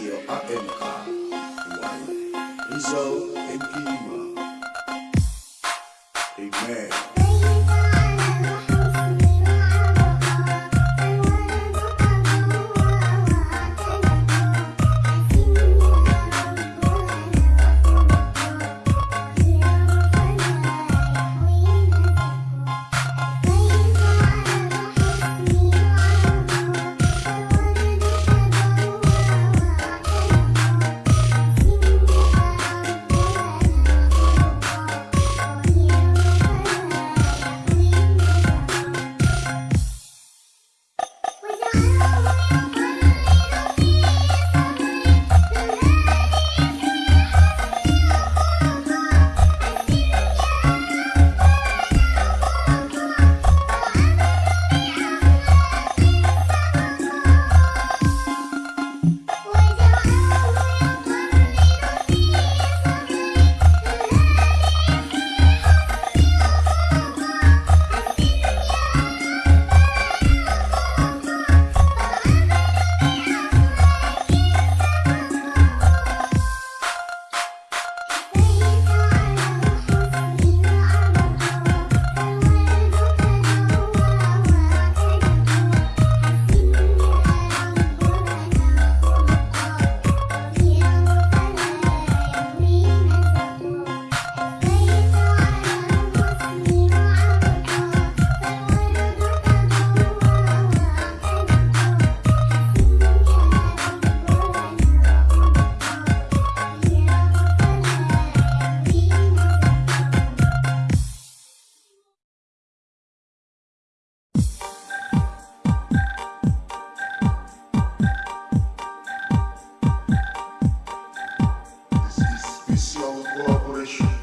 hiyo AMK nzo empima É Official Collaboration.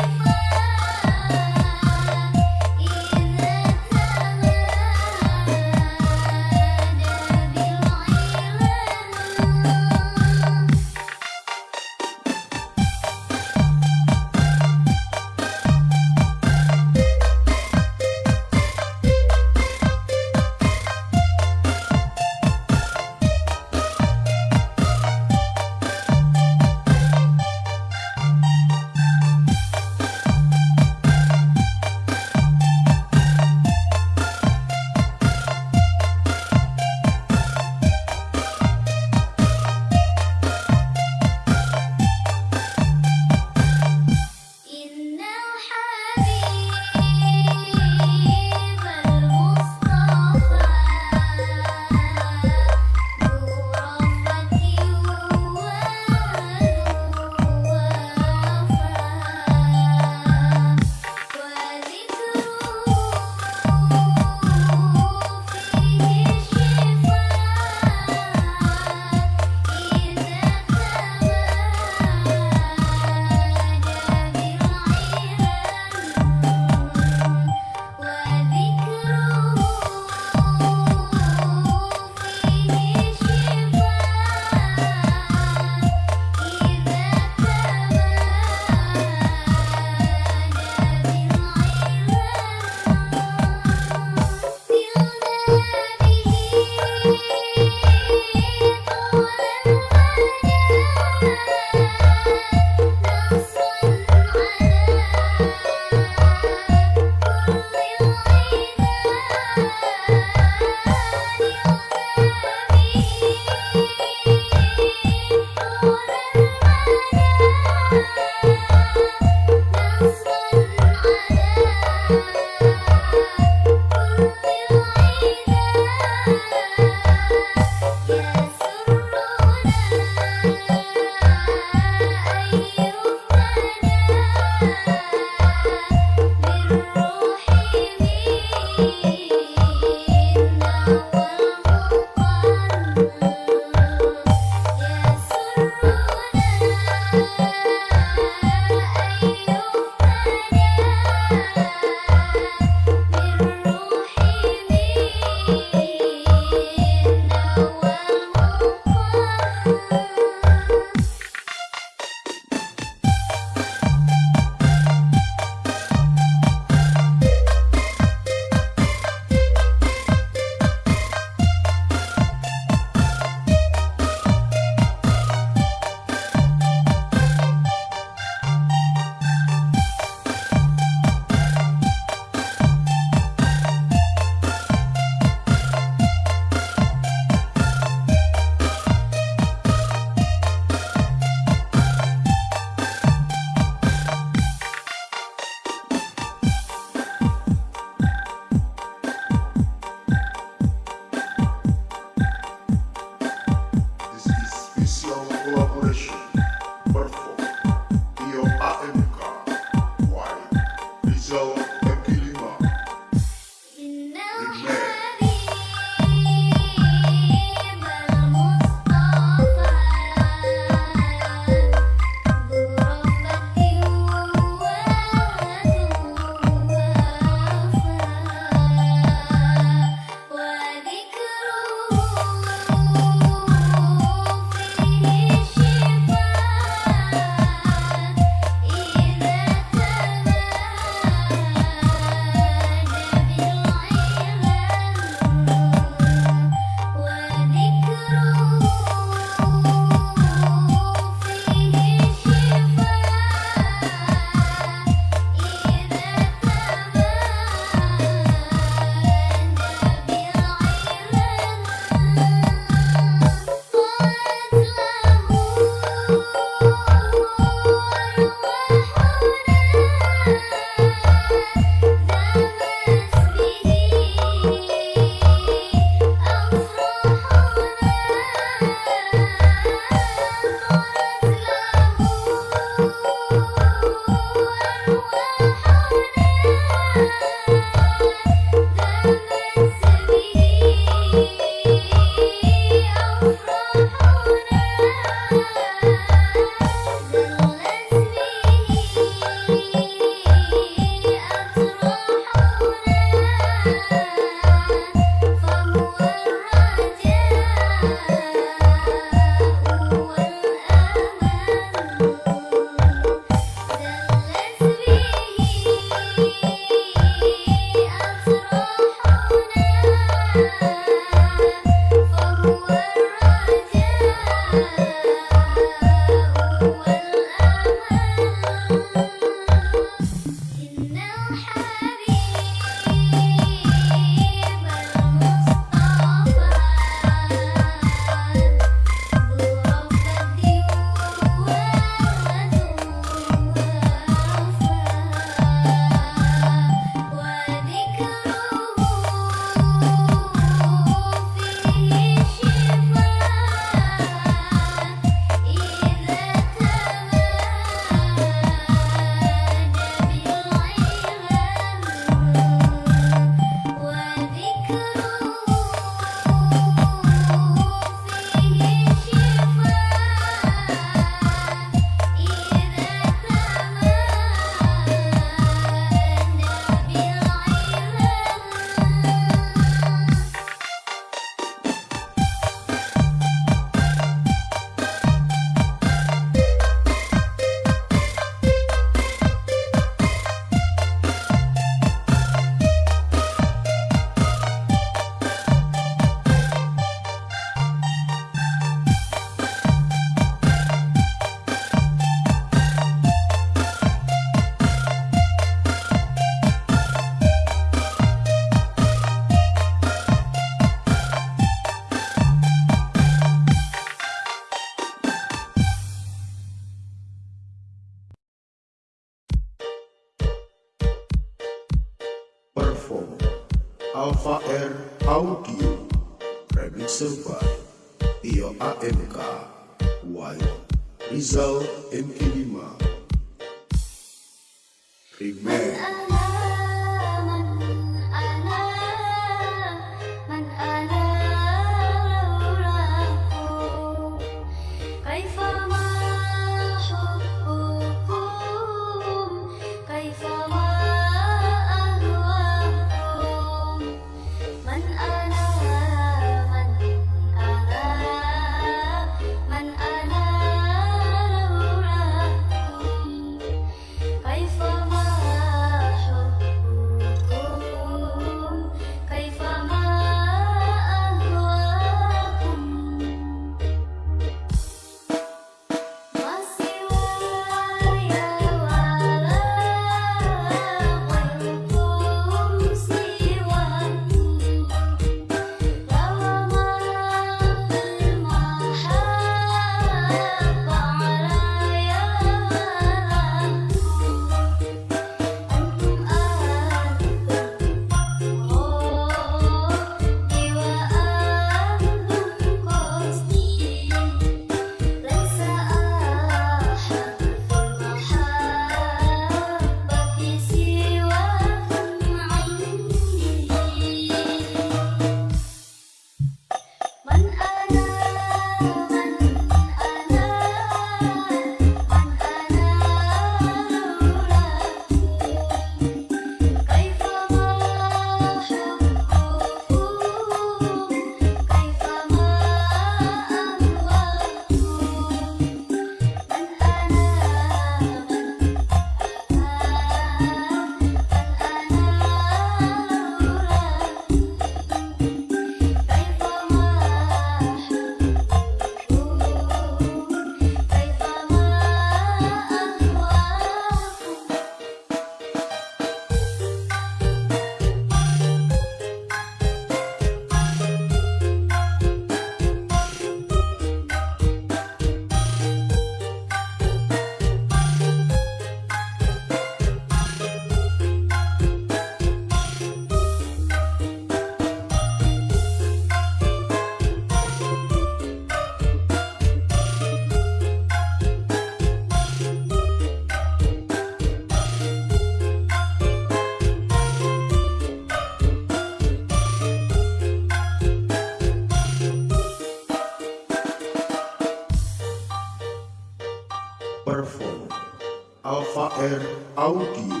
Audio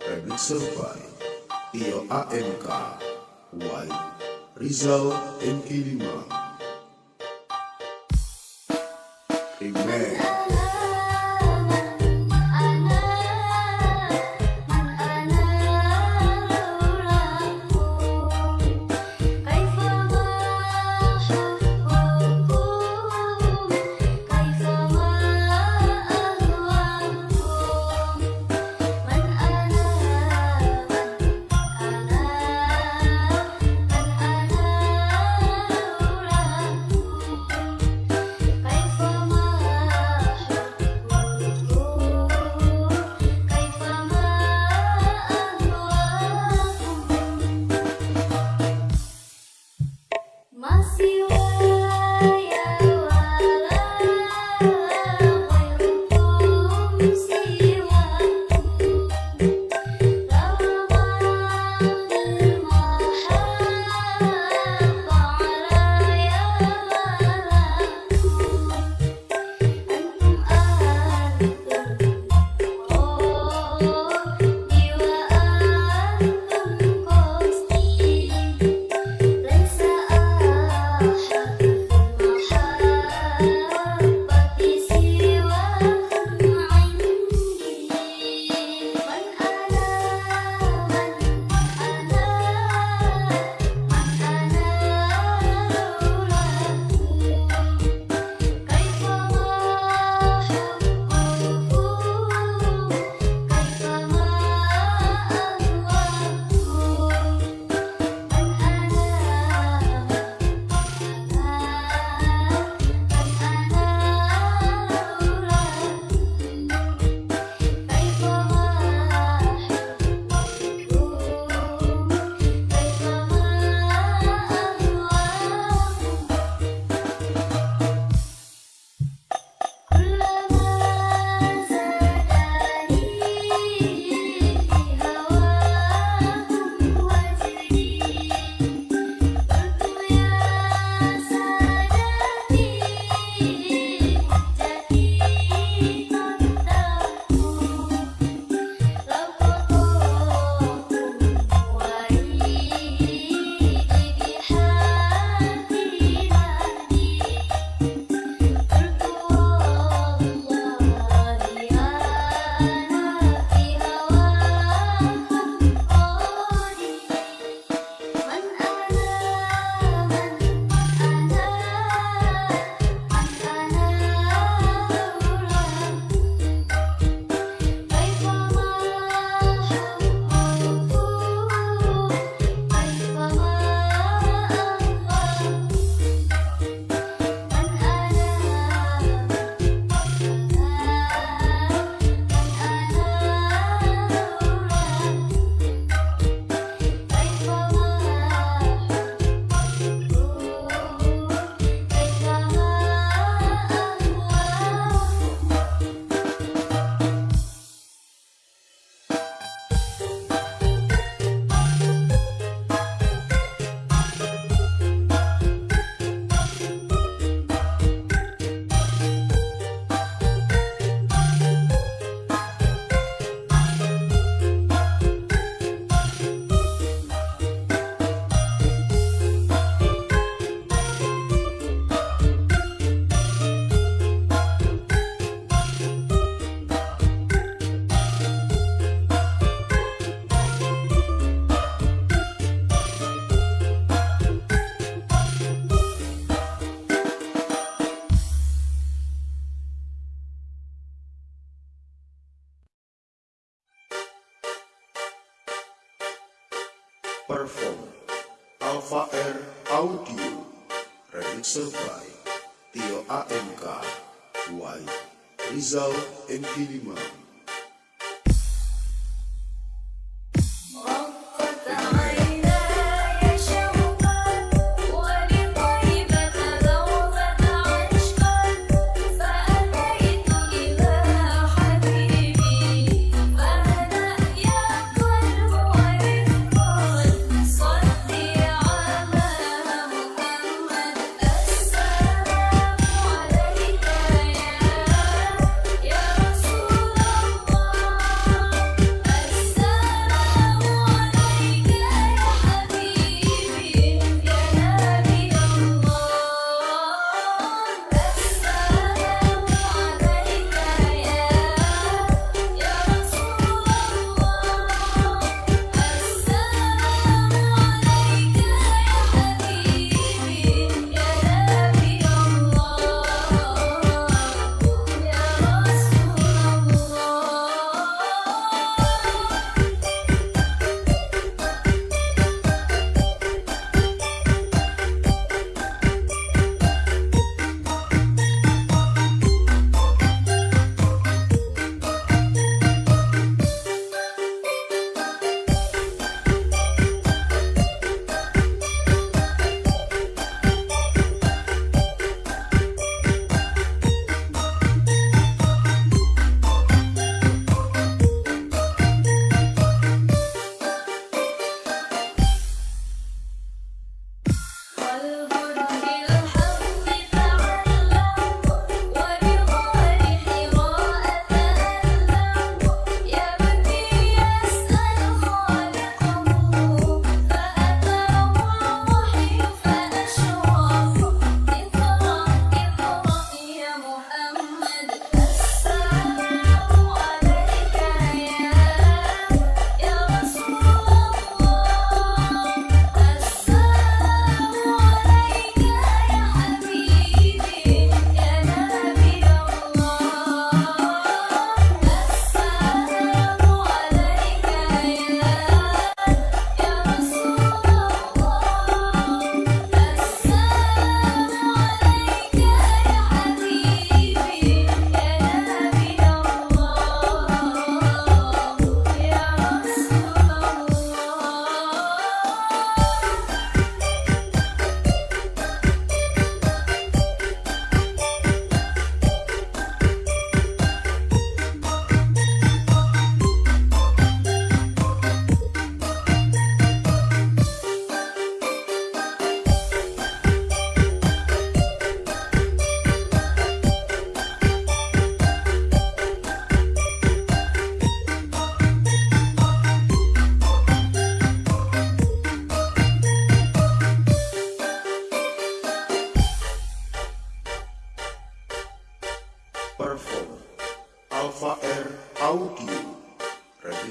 Remixer by Tio AMK Y Rizal MK Lima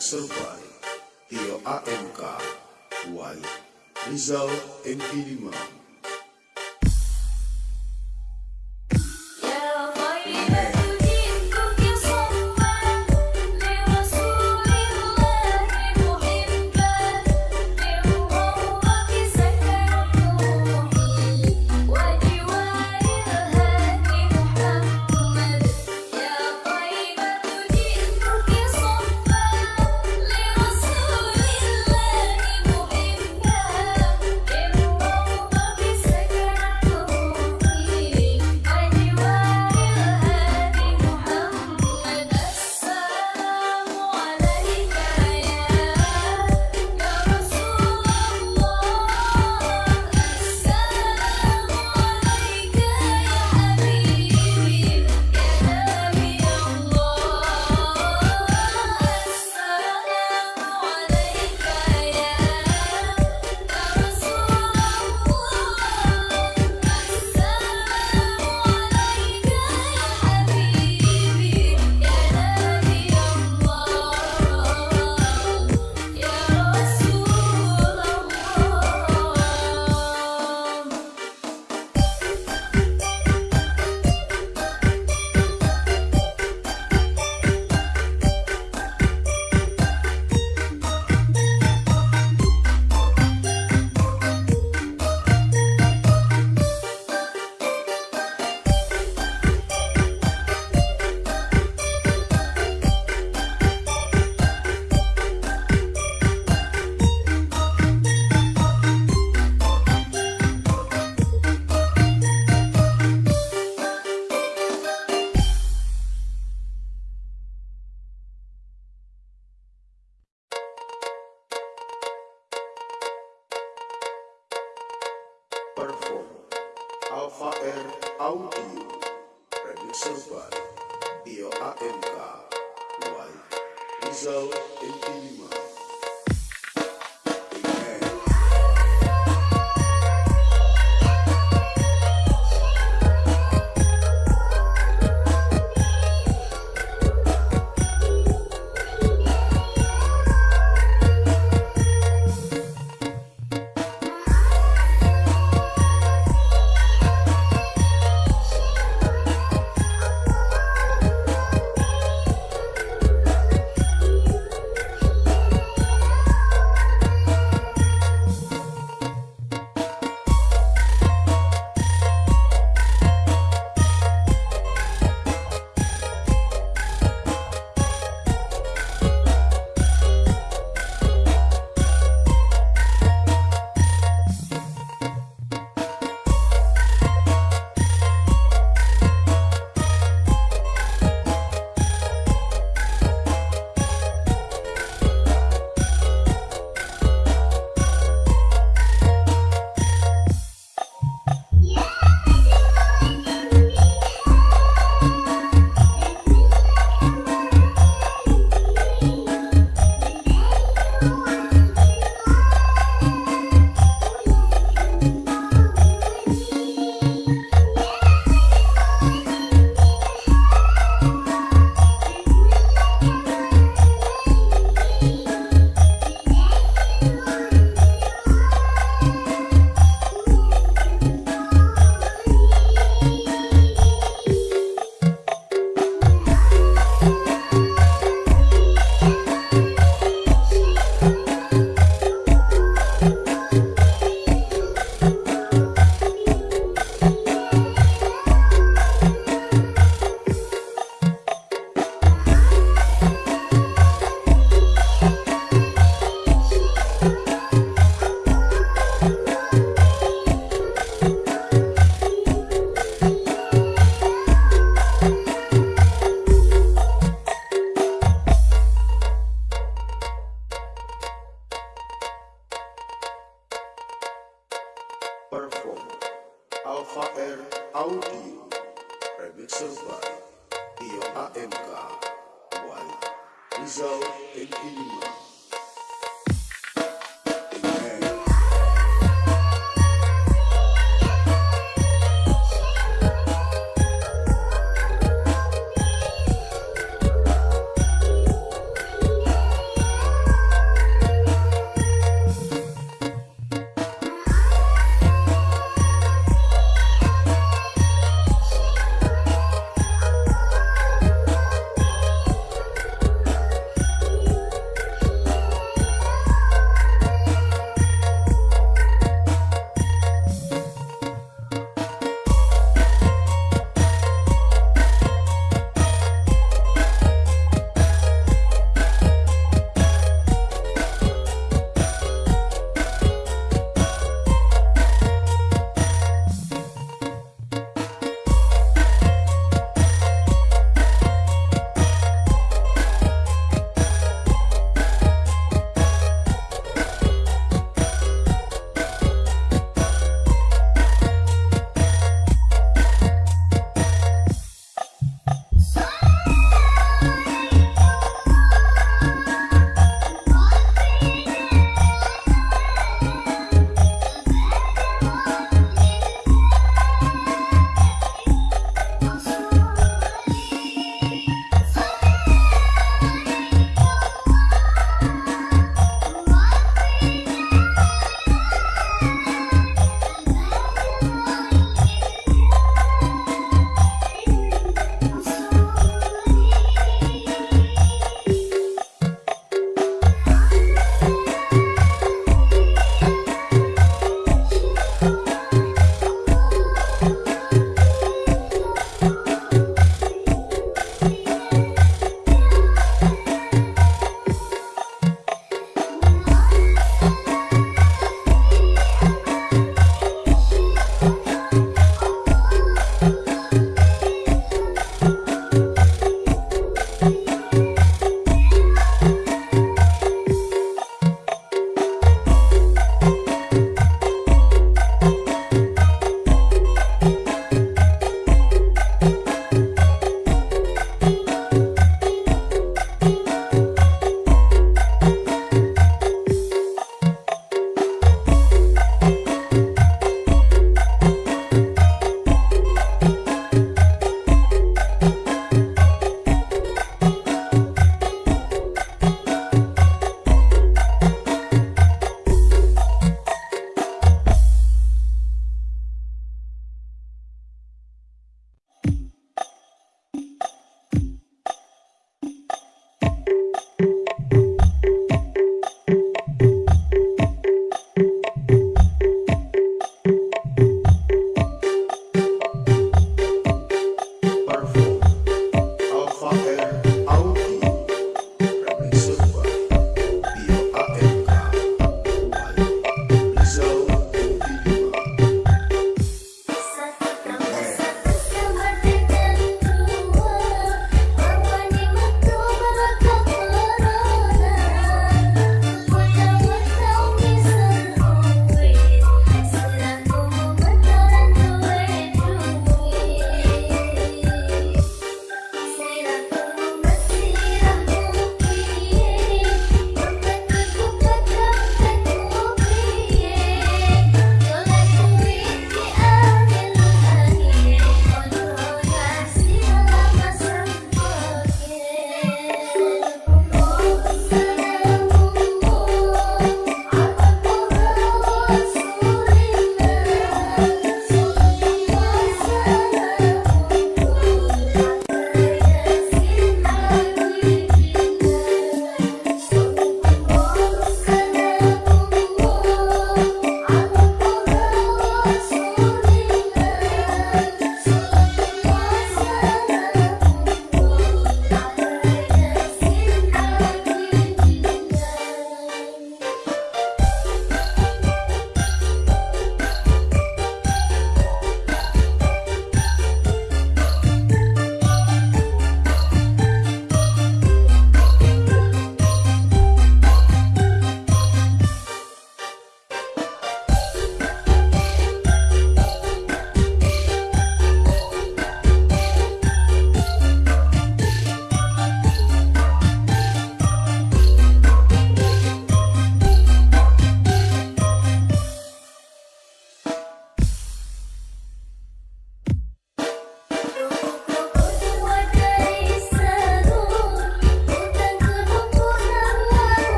By Tio AMK Y Rizal MP5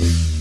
Mm-hmm.